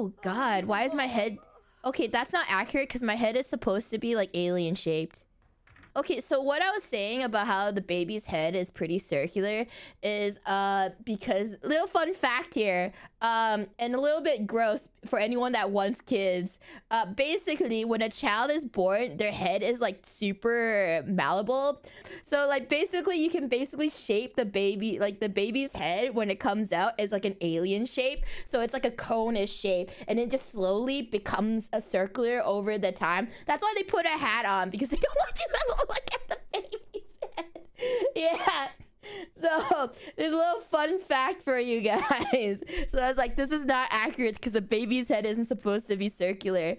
Oh god, why is my head... Okay, that's not accurate because my head is supposed to be like alien shaped. Okay, so what I was saying about how the baby's head is pretty circular is uh because little fun fact here, um, and a little bit gross for anyone that wants kids. Uh, basically, when a child is born, their head is like super malleable. So like basically, you can basically shape the baby, like the baby's head when it comes out is like an alien shape. So it's like a cone-ish shape, and it just slowly becomes a circular over the time. That's why they put a hat on because they don't want you to look at the baby's head. Yeah. So, there's a little fun fact for you guys. So I was like, this is not accurate because a baby's head isn't supposed to be circular.